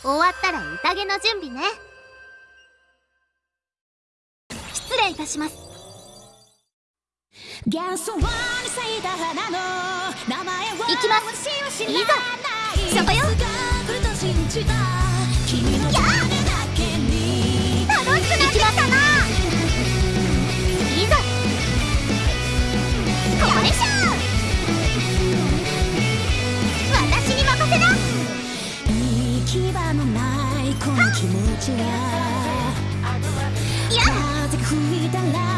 終わったら宴の準備ね。失礼いたします。いきます。いざそこよ。行き場のな。いこの気持ちが。や。風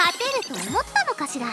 勝てると思ったのかしら。